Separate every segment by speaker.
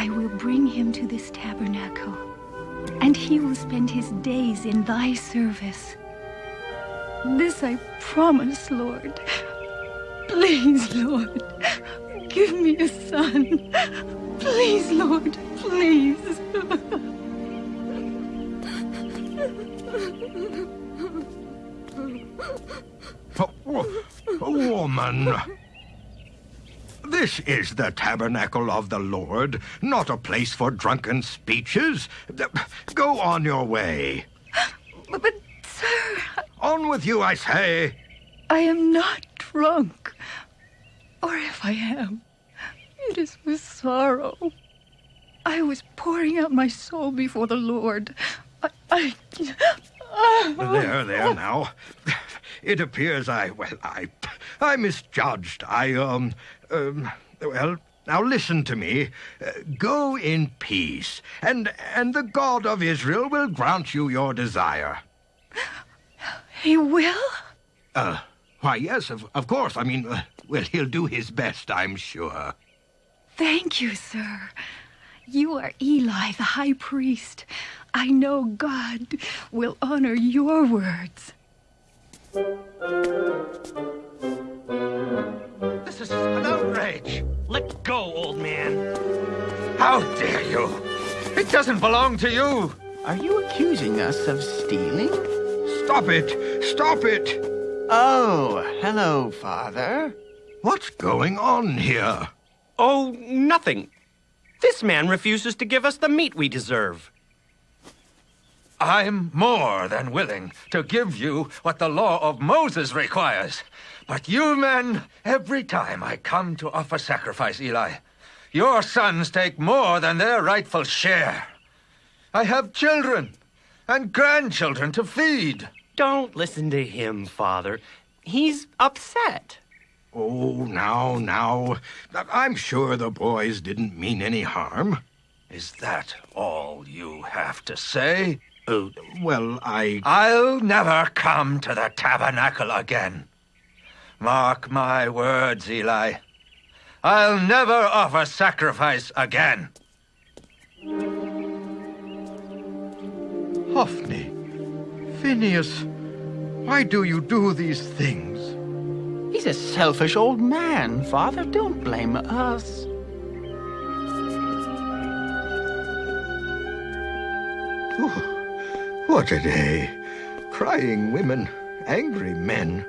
Speaker 1: I will bring him to this tabernacle, and he will spend his days in thy service. This I promise, Lord. Please, Lord, give me a son. Please, Lord, please.
Speaker 2: A woman! This is the tabernacle of the Lord, not a place for drunken speeches. Go on your way.
Speaker 1: But, but sir...
Speaker 2: On with you, I say.
Speaker 1: I am not drunk. Or if I am, it is with sorrow. I was pouring out my soul before the Lord. I... I...
Speaker 2: There, there now. It appears I, well, I, I misjudged. I, um, um, well, now listen to me. Uh, go in peace, and, and the God of Israel will grant you your desire.
Speaker 1: He will?
Speaker 2: Uh, why, yes, of, of course. I mean, uh, well, he'll do his best, I'm sure.
Speaker 1: Thank you, sir. You are Eli, the high priest. I know God will honor your words.
Speaker 2: This is an outrage.
Speaker 3: Let go, old man.
Speaker 2: How dare you? It doesn't belong to you.
Speaker 4: Are you accusing us of stealing?
Speaker 2: Stop it! Stop it!
Speaker 4: Oh, hello, Father.
Speaker 2: What's going on here?
Speaker 3: Oh, nothing. This man refuses to give us the meat we deserve.
Speaker 5: I'm more than willing to give you what the law of Moses requires. But you men, every time I come to offer sacrifice, Eli, your sons take more than their rightful share. I have children and grandchildren to feed.
Speaker 3: Don't listen to him, Father. He's upset.
Speaker 2: Oh, now, now. I'm sure the boys didn't mean any harm.
Speaker 5: Is that all you have to say?
Speaker 2: Uh, well, I...
Speaker 5: I'll never come to the tabernacle again. Mark my words, Eli. I'll never offer sacrifice again.
Speaker 2: Hophni, Phineas, why do you do these things?
Speaker 4: He's a selfish old man, Father. Don't blame us.
Speaker 2: Ooh. What a day. Crying women, angry men,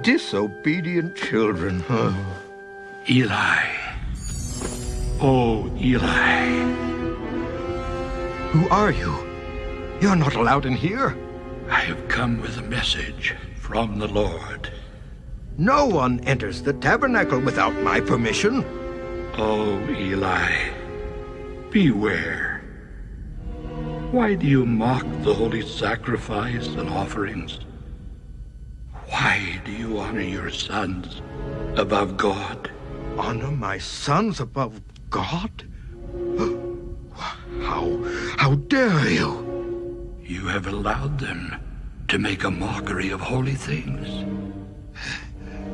Speaker 2: disobedient children. Oh.
Speaker 6: Eli. Oh, Eli.
Speaker 2: Who are you? You're not allowed in here.
Speaker 6: I have come with a message from the Lord.
Speaker 2: No one enters the tabernacle without my permission.
Speaker 6: Oh, Eli. Beware. Why do you mock the holy sacrifice and offerings? Why do you honor your sons above God?
Speaker 2: Honor my sons above God? How, how dare you?
Speaker 6: You have allowed them to make a mockery of holy things.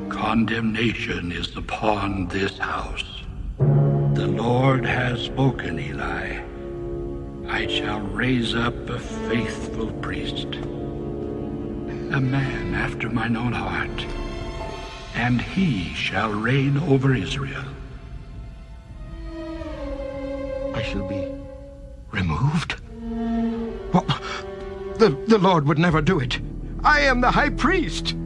Speaker 6: Condemnation is upon this house. The Lord has spoken, Eli. I shall raise up a faithful priest, a man after mine own heart, and he shall reign over Israel.
Speaker 2: I shall be removed? Well, the, the Lord would never do it. I am the high priest.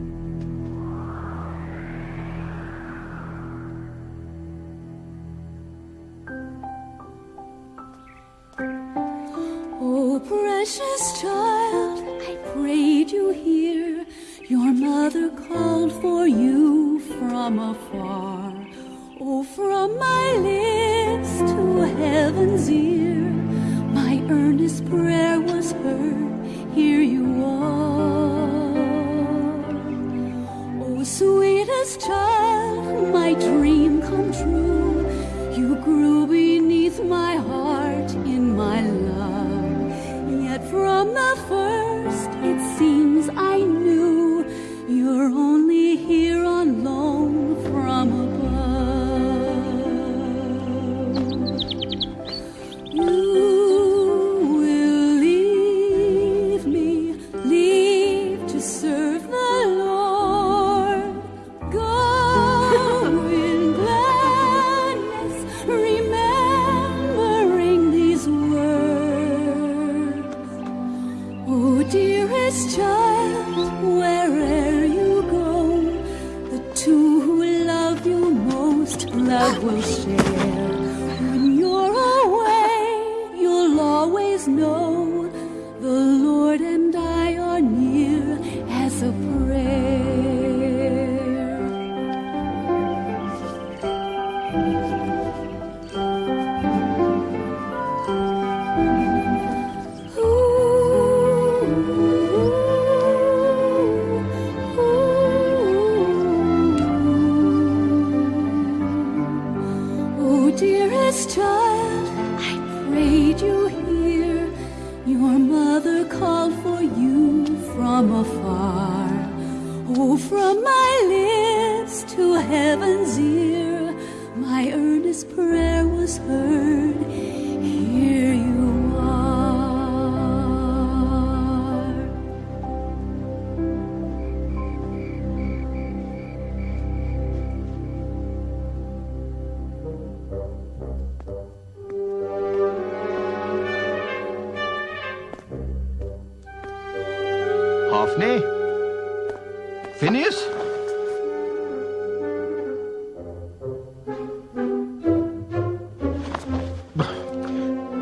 Speaker 2: Phineas?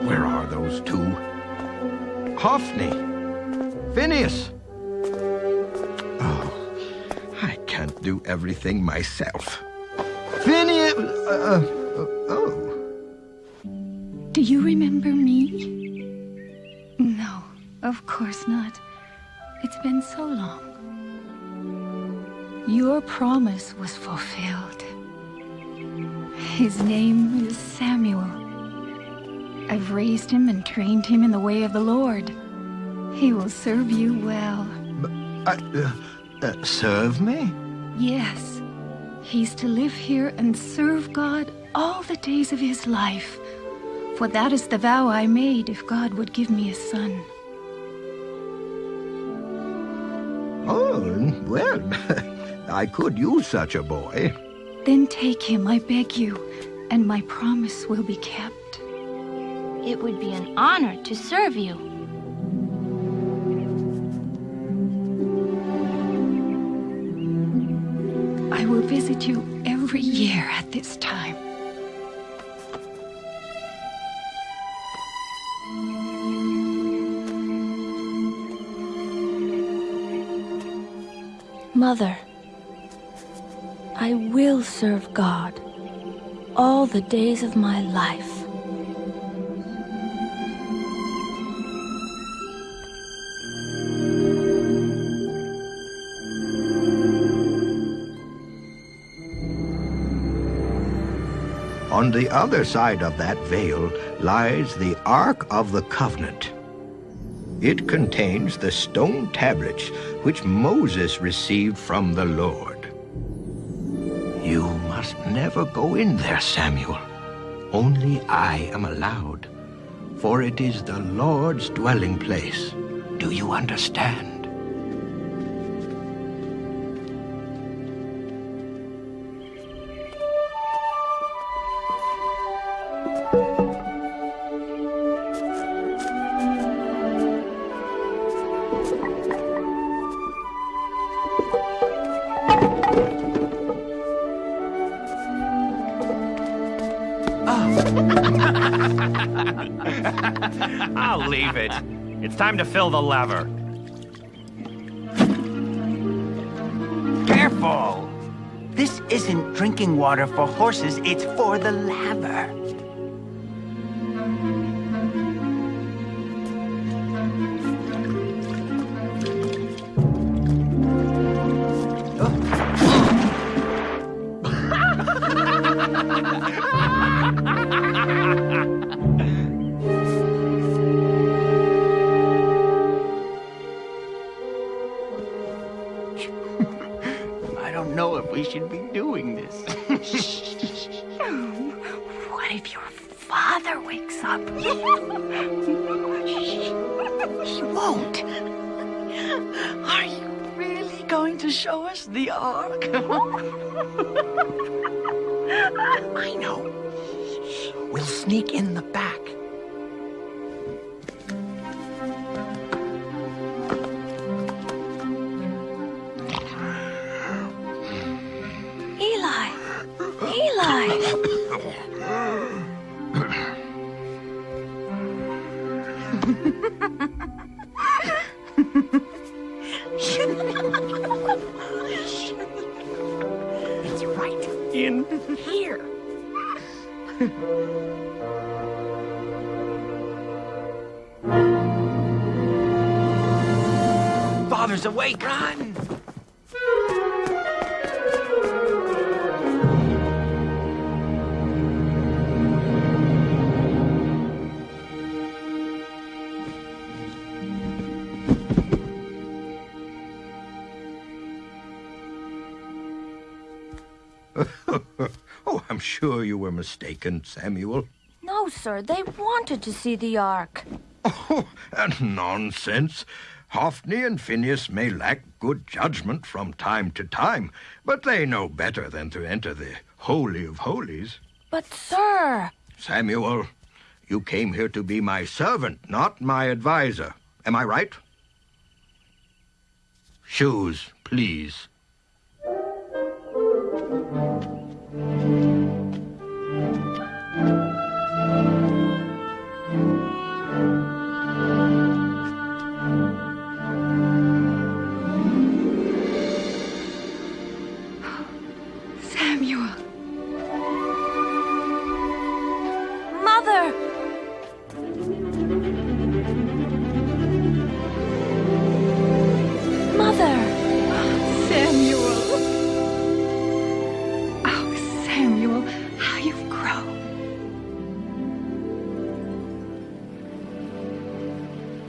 Speaker 2: Where are those two? Hophni? Phineas? Oh, I can't do everything myself.
Speaker 1: Promise was fulfilled. His name is Samuel. I've raised him and trained him in the way of the Lord. He will serve you well.
Speaker 2: Uh, uh, uh, serve me?
Speaker 1: Yes, he's to live here and serve God all the days of his life. For that is the vow I made if God would give me a son.
Speaker 2: Oh, well, I could use such a boy.
Speaker 1: Then take him, I beg you, and my promise will be kept.
Speaker 7: It would be an honor to serve you.
Speaker 1: I will visit you every year at this time.
Speaker 7: Mother, I will serve God all the days of my life.
Speaker 2: On the other side of that veil lies the Ark of the Covenant. It contains the stone tablets which Moses received from the Lord. Must never go in there, Samuel. Only I am allowed, for it is the Lord's dwelling place. Do you understand?
Speaker 3: Time to fill the laver.
Speaker 4: Careful! This isn't drinking water for horses, it's for the laver. Show us the Ark? I know. We'll sneak in the back. Father's awake. Run!
Speaker 2: oh, I'm sure you were mistaken, Samuel.
Speaker 7: No, sir, they wanted to see the Ark.
Speaker 2: Oh, and nonsense. Hophni and Phineas may lack good judgment from time to time, but they know better than to enter the Holy of Holies.
Speaker 7: But, sir.
Speaker 2: Samuel, you came here to be my servant, not my adviser. Am I right? Shoes, please.
Speaker 1: Samuel.
Speaker 7: Mother! Mother!
Speaker 1: Samuel. Oh, Samuel, how you've grown.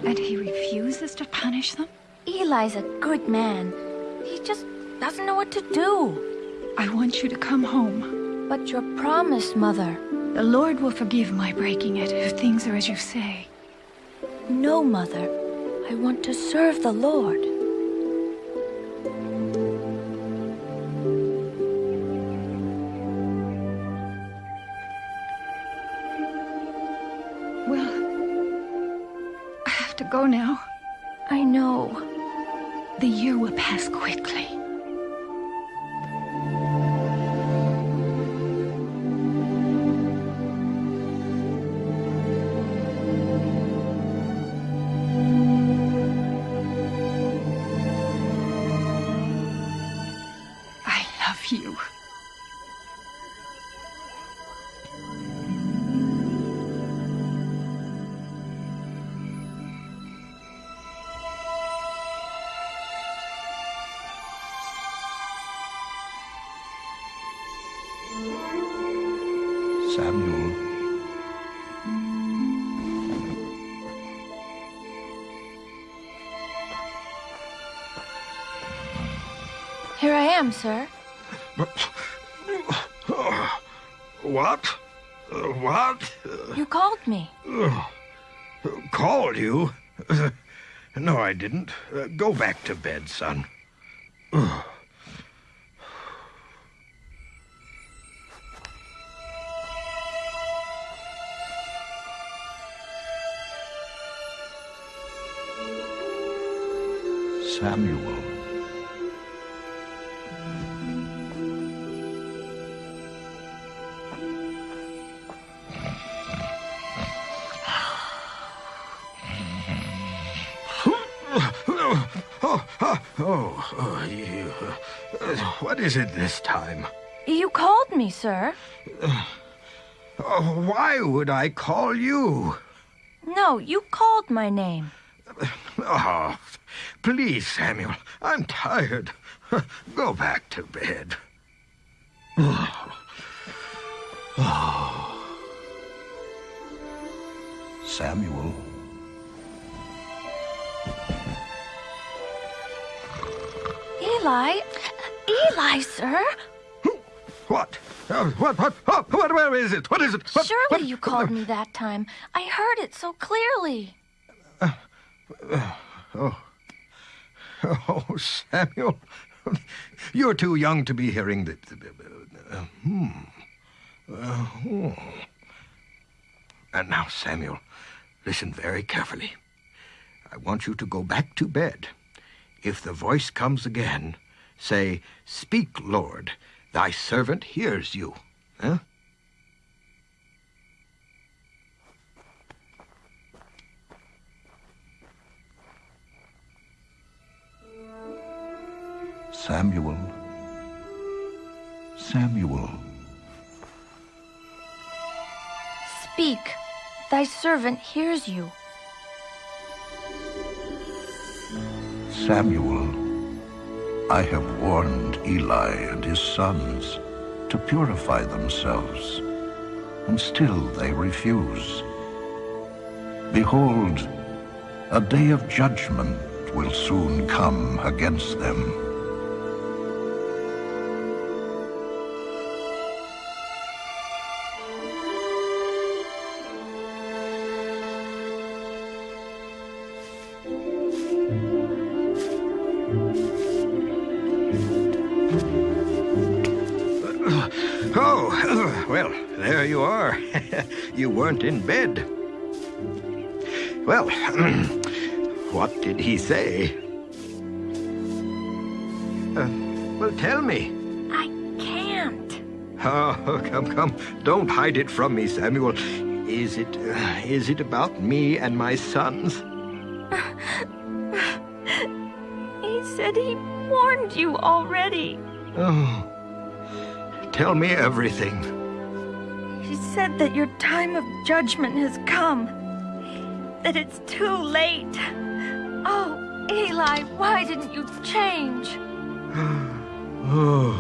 Speaker 1: And he refuses to punish them?
Speaker 7: Eli's a good man. He just doesn't know what to do.
Speaker 1: I want you to come home.
Speaker 7: But your promise, Mother.
Speaker 1: The Lord will forgive my breaking it if things are as you say.
Speaker 7: No, Mother. I want to serve the Lord.
Speaker 1: Well, I have to go now.
Speaker 7: I know.
Speaker 1: The year will pass quickly.
Speaker 7: Here I am, sir.
Speaker 2: What? Uh, what?
Speaker 7: You called me.
Speaker 2: Called you? no, I didn't. Uh, go back to bed, son. Samuel. Oh, oh, oh, oh, you. uh, What is it this time?
Speaker 7: You called me, sir.
Speaker 2: Oh, why would I call you?
Speaker 7: No, you called my name.
Speaker 2: Oh, please, Samuel. I'm tired. Go back to bed. Oh. Oh. Samuel.
Speaker 7: Eli? Eli, sir?
Speaker 2: What? Uh, what? What? Oh, what? Where is it? What is it? What,
Speaker 7: Surely
Speaker 2: what-
Speaker 7: you called me that time. I heard it so clearly.
Speaker 2: Oh, Oh, Samuel, you're too young to be hearing the. uh, hmm. Uh, hmm. And now, Samuel, listen very carefully. I want you to go back to bed. If the voice comes again, say, Speak, Lord, thy servant hears you. Huh? Samuel.
Speaker 8: Samuel.
Speaker 7: Speak. Thy servant hears you.
Speaker 8: Samuel, I have warned Eli and his sons to purify themselves, and still they refuse. Behold, a day of judgment will soon come against them.
Speaker 2: Weren't in bed. Well, what did he say? Uh, well, tell me.
Speaker 7: I can't.
Speaker 2: Oh, come, come. Don't hide it from me, Samuel. Is it, uh, is it about me and my sons?
Speaker 7: He said he warned you already.
Speaker 2: Oh. Tell me everything.
Speaker 7: He said that your time of judgment has come. That it's too late. Oh, Eli, why didn't you change?
Speaker 2: Oh,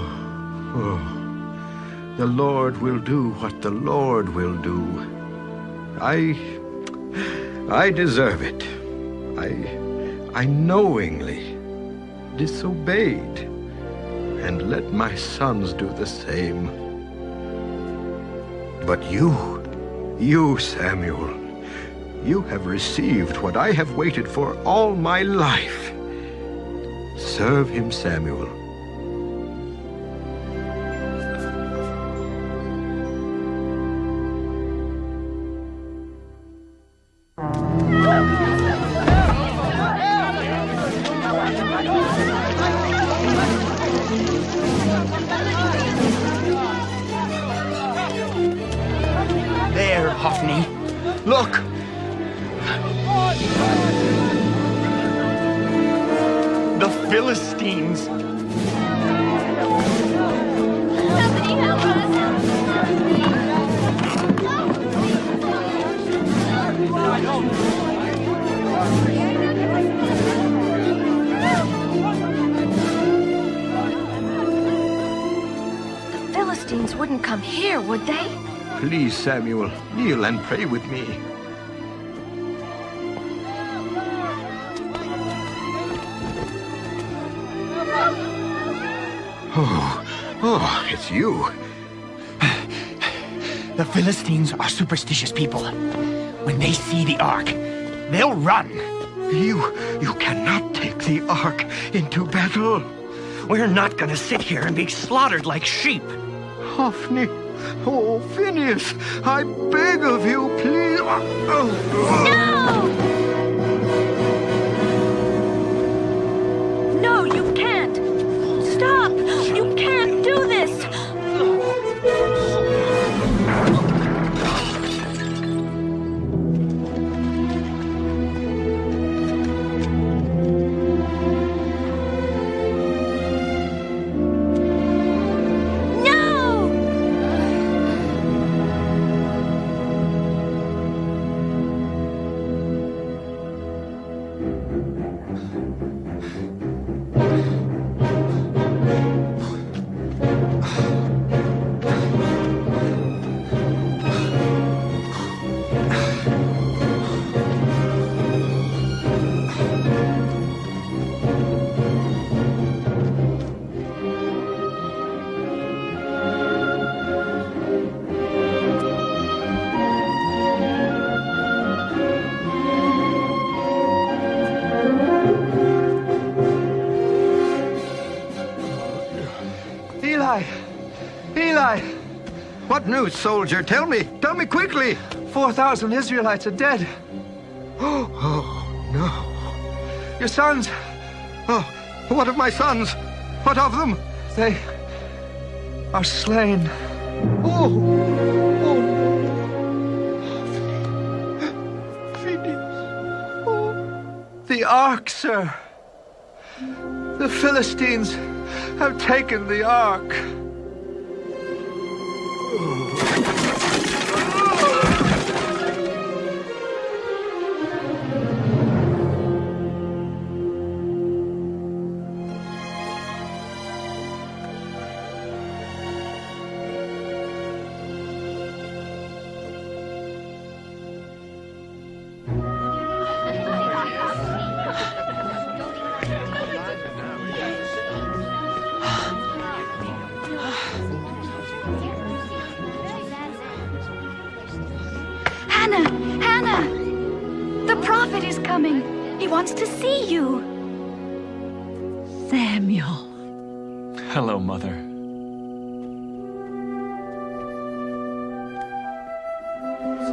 Speaker 2: oh. The Lord will do what the Lord will do. I. I deserve it. I. I knowingly disobeyed and let my sons do the same. But you, you, Samuel, you have received what I have waited for all my life. Serve him, Samuel.
Speaker 4: The Philistines
Speaker 7: wouldn't come here, would they?
Speaker 2: Please, Samuel, kneel and pray with me. Oh, oh, it's you.
Speaker 4: The Philistines are superstitious people. When they see the ark, they'll run.
Speaker 2: You, you cannot take the ark into battle.
Speaker 3: We're not gonna sit here and be slaughtered like sheep.
Speaker 2: Hophni, oh, Phineas, I beg of you, please. Oh,
Speaker 7: No, you can't. Stop. You can't do this.
Speaker 2: What news, soldier? Tell me. Tell me quickly.
Speaker 5: 4,000 Israelites are dead.
Speaker 2: Oh, no.
Speaker 5: Your sons,
Speaker 2: Oh, what of my sons? What of them?
Speaker 5: they are slain.
Speaker 2: Oh, oh, Phineas. Oh.
Speaker 5: The ark, sir. The Philistines have taken the ark.
Speaker 1: Hannah!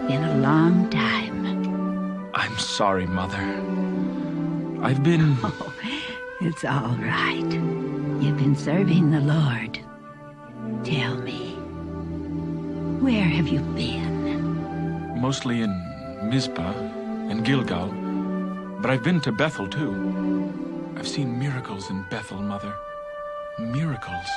Speaker 4: Been a long time.
Speaker 9: I'm sorry, Mother. I've been.
Speaker 4: Oh, it's all right. You've been serving the Lord. Tell me, where have you been?
Speaker 9: mostly in Mizpah and Gilgal, but I've been to Bethel too. I've seen miracles in Bethel, Mother. Miracles.